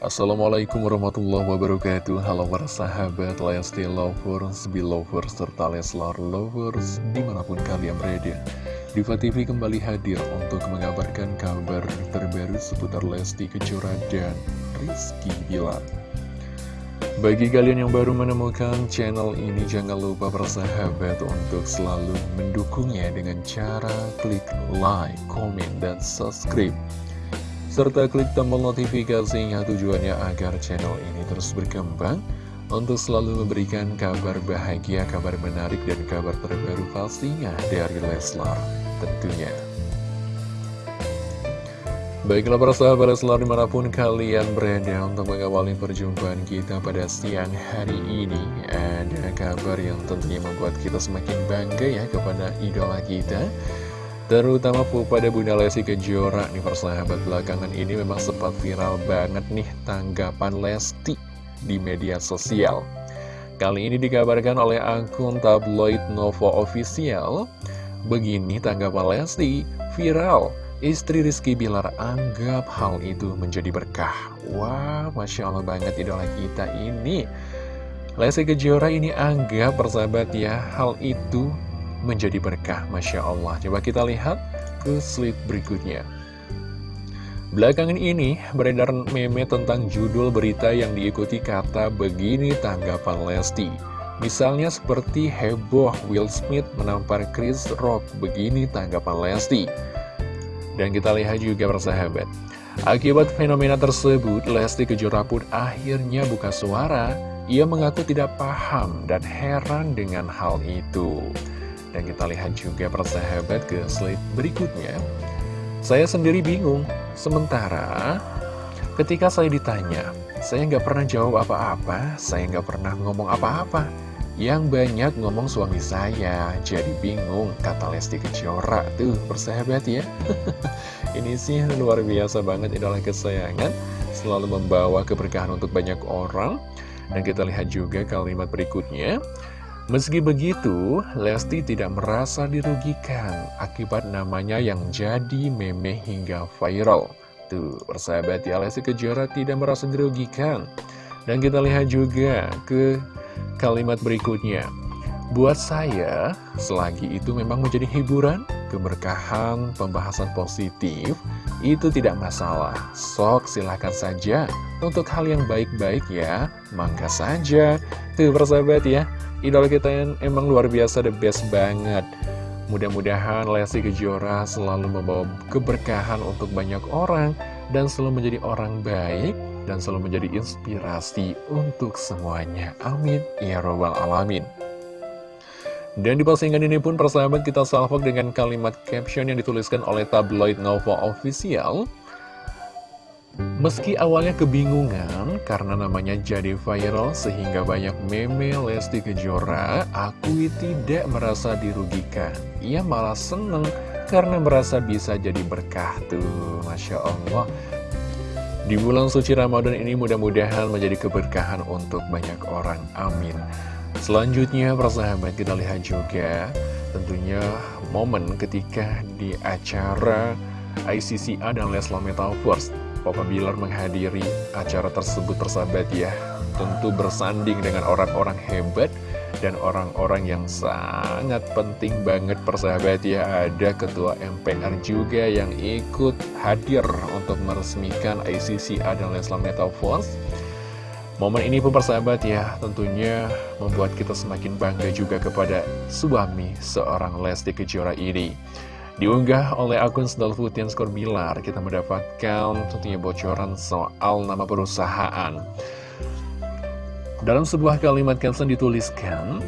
Assalamualaikum warahmatullahi wabarakatuh. Halo para sahabat Lesti Lovers, Belovers, serta Leslar Lovers Di mana pun kalian berada. Diva TV kembali hadir untuk mengabarkan kabar terbaru seputar Lesti Kejora dan Rizky Bilar. Bagi kalian yang baru menemukan channel ini, jangan lupa bersahabat untuk selalu mendukungnya dengan cara klik like, komen, dan subscribe serta klik tombol notifikasinya tujuannya agar channel ini terus berkembang untuk selalu memberikan kabar bahagia, kabar menarik, dan kabar terbaru pastinya dari Leslar tentunya. Baiklah para sahabat Leslar di mana pun kalian berada untuk mengawali perjumpaan kita pada siang hari ini Ada kabar yang tentunya membuat kita semakin bangga ya kepada idola kita Terutama pada Bunda Lesti Kejora nih persahabat belakangan ini memang sempat viral banget nih tanggapan Lesti di media sosial. Kali ini dikabarkan oleh akun tabloid Novo Official. Begini tanggapan Lesti, viral. Istri Rizky Bilar anggap hal itu menjadi berkah. Wah, Masya Allah banget idola kita ini. Lesti Kejora ini anggap persahabat ya, hal itu menjadi berkah Masya Allah. Coba kita lihat ke slide berikutnya. Belakangan ini beredar meme tentang judul berita yang diikuti kata begini tanggapan Lesti. Misalnya seperti heboh Will Smith menampar Chris Rock begini tanggapan Lesti. Dan kita lihat juga persahabat. Akibat fenomena tersebut, Lesti Kejora pun akhirnya buka suara. Ia mengaku tidak paham dan heran dengan hal itu. Dan kita lihat juga persahabat ke slide berikutnya. Saya sendiri bingung, sementara ketika saya ditanya, saya nggak pernah jawab apa-apa, saya nggak pernah ngomong apa-apa. Yang banyak ngomong suami saya, jadi bingung, kata Lesti Kejora. Tuh, persahabat ya. Ini sih luar biasa banget idola kesayangan, selalu membawa keberkahan untuk banyak orang. Dan kita lihat juga kalimat berikutnya. Meski begitu, Lesti tidak merasa dirugikan akibat namanya yang jadi meme hingga viral. Tuh, persahabat ya, Lesti Kejora tidak merasa dirugikan. Dan kita lihat juga ke kalimat berikutnya. Buat saya, selagi itu memang menjadi hiburan, keberkahan, pembahasan positif, itu tidak masalah. Sok silahkan saja. Untuk hal yang baik-baik ya, mangga saja. Tuh persahabat ya, idola kita yang emang luar biasa the best banget. Mudah-mudahan Lesti Kejora selalu membawa keberkahan untuk banyak orang Dan selalu menjadi orang baik Dan selalu menjadi inspirasi untuk semuanya. Amin. Ya Rabbal Alamin. Dan di postingan ini pun persahabat kita salvok dengan kalimat caption yang dituliskan oleh tabloid Nova Official Meski awalnya kebingungan karena namanya jadi viral sehingga banyak meme Lesti Kejora, aku tidak merasa dirugikan. Ia malah seneng karena merasa bisa jadi berkah tuh, Masya Allah. Di bulan suci Ramadan ini mudah-mudahan menjadi keberkahan untuk banyak orang. Amin. Selanjutnya, persahabat kita lihat juga tentunya momen ketika di acara ICCA dan Leslar Metaverse Papa Bilar menghadiri acara tersebut persahabat ya. Tentu bersanding dengan orang-orang hebat dan orang-orang yang sangat penting banget persahabat ya. Ada Ketua MPR juga yang ikut hadir untuk meresmikan ICC dan Leslar Metaverse Momen ini pun persahabat ya tentunya membuat kita semakin bangga juga kepada suami seorang Lesti Kejora ini Diunggah oleh akun Sendal Putih Skor Bilar, kita mendapatkan tentunya bocoran soal nama perusahaan. Dalam sebuah kalimat caption dituliskan,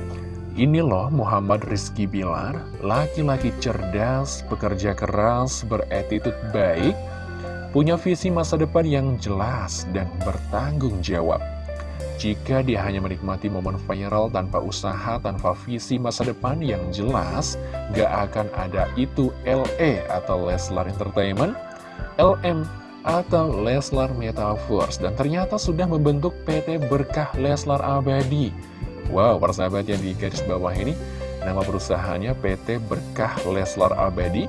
Ini loh Muhammad Rizky Bilar, laki-laki cerdas, pekerja keras, beretitut baik, punya visi masa depan yang jelas dan bertanggung jawab. Jika dia hanya menikmati momen viral tanpa usaha, tanpa visi masa depan yang jelas, gak akan ada itu LE atau Leslar Entertainment, LM atau Leslar Metaverse. Dan ternyata sudah membentuk PT Berkah Leslar Abadi. Wow, persahabat yang di garis bawah ini, nama perusahaannya PT Berkah Leslar Abadi.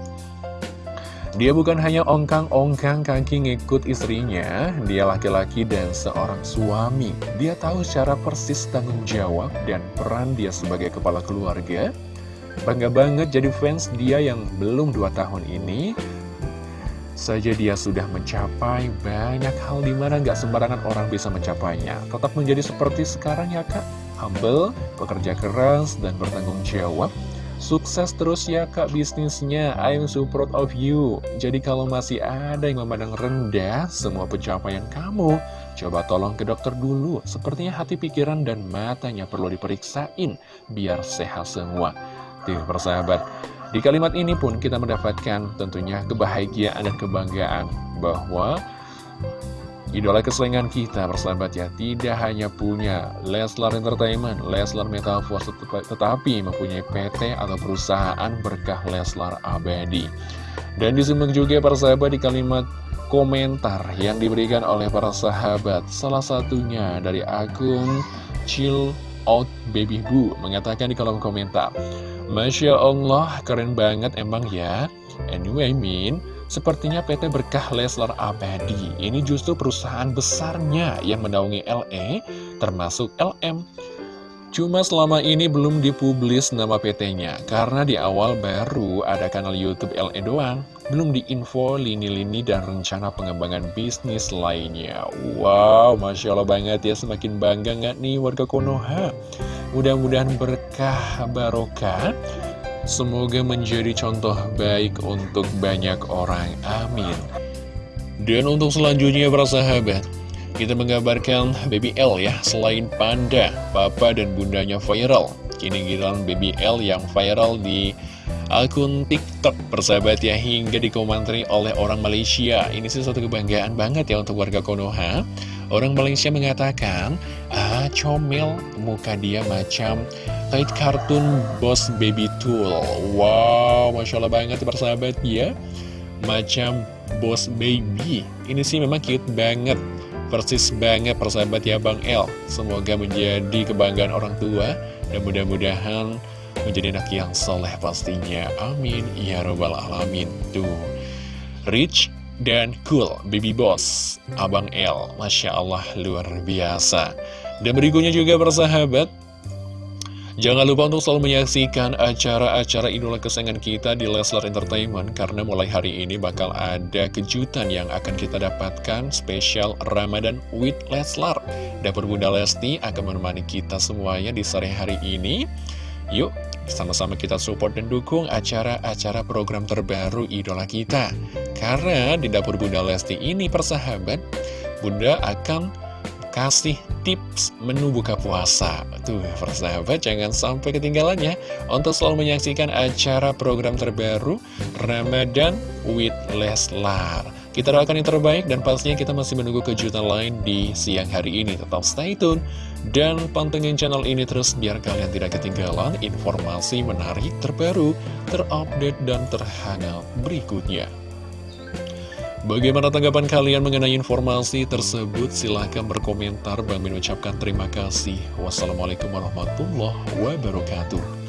Dia bukan hanya ongkang-ongkang kaki ngikut istrinya, dia laki-laki dan seorang suami. Dia tahu secara persis tanggung jawab dan peran dia sebagai kepala keluarga. Bangga banget jadi fans dia yang belum 2 tahun ini. Saja dia sudah mencapai banyak hal di mana nggak sembarangan orang bisa mencapainya. Tetap menjadi seperti sekarang ya kak, humble, pekerja keras, dan bertanggung jawab. Sukses terus ya kak bisnisnya, I'm so proud of you. Jadi kalau masih ada yang memandang rendah semua pencapaian kamu Coba tolong ke dokter dulu. Sepertinya hati pikiran dan matanya perlu diperiksain Biar sehat semua. Tuh persahabat Di kalimat ini pun kita mendapatkan tentunya kebahagiaan dan kebanggaan Bahwa Idola kesayangan kita bersahabat ya Tidak hanya punya Leslar Entertainment, Leslar Metaverse Tetapi mempunyai PT atau perusahaan berkah Leslar Abadi. Dan disimak juga para sahabat di kalimat komentar yang diberikan oleh para sahabat. Salah satunya dari akun Chill Out Baby Boo Mengatakan di kolom komentar Masya Allah keren banget emang ya. Anyway Min Sepertinya PT Berkah Leslar Abadi ini justru perusahaan besarnya yang menaungi LE termasuk LM. Cuma selama ini belum dipublis nama PT-nya karena di awal baru ada kanal YouTube LE doang. Belum diinfo lini-lini dan rencana pengembangan bisnis lainnya. Wow, Masya Allah banget ya semakin bangga nggak nih warga Konoha. Mudah-mudahan berkah barokah Semoga menjadi contoh baik untuk banyak orang. Amin. Dan untuk selanjutnya para sahabat, kita menggambarkan Baby L ya, selain Panda, Papa dan Bundanya viral. Kini giliran Baby L yang viral di akun TikTok persahabat ya hingga dikomentari oleh orang Malaysia. Ini sih satu kebanggaan banget ya untuk warga Konoha. Orang Malaysia mengatakan, ah comel muka dia macam Kait kartun Boss Baby Tool. Wow, Masya Allah banget persahabat ya. Macam Boss Baby. Ini sih memang cute banget. Persis banget persahabat ya Bang El. Semoga menjadi kebanggaan orang tua Dan mudah-mudahan menjadi anak yang soleh pastinya. Amin. Ya Robbal Alamin. Tuh. Rich dan Cool Baby Boss Abang L. Masya Allah luar biasa. Dan berikutnya juga persahabat Jangan lupa untuk selalu menyaksikan acara-acara idola kesayangan kita di Leslar Entertainment Karena mulai hari ini bakal ada kejutan yang akan kita dapatkan spesial Ramadan with Leslar. Dapur Bunda Lesti akan menemani kita semuanya di sore hari ini. Yuk, sama-sama kita support dan dukung acara-acara program terbaru idola kita Karena di Dapur Bunda Lesti ini persahabat Bunda akan kasih tips menu buka puasa. Tuh, persahabat, jangan sampai ketinggalan ya untuk selalu menyaksikan acara program terbaru Ramadan with Leslar. Kita doakan yang terbaik dan pastinya kita masih menunggu kejutan lain di siang hari ini. Tetap stay tune dan pantengin channel ini terus biar kalian tidak ketinggalan informasi menarik terbaru, terupdate, dan terhangat berikutnya. Bagaimana tanggapan kalian mengenai informasi tersebut? Silahkan berkomentar. Bang Min ucapkan terima kasih. Wassalamualaikum warahmatullahi wabarakatuh.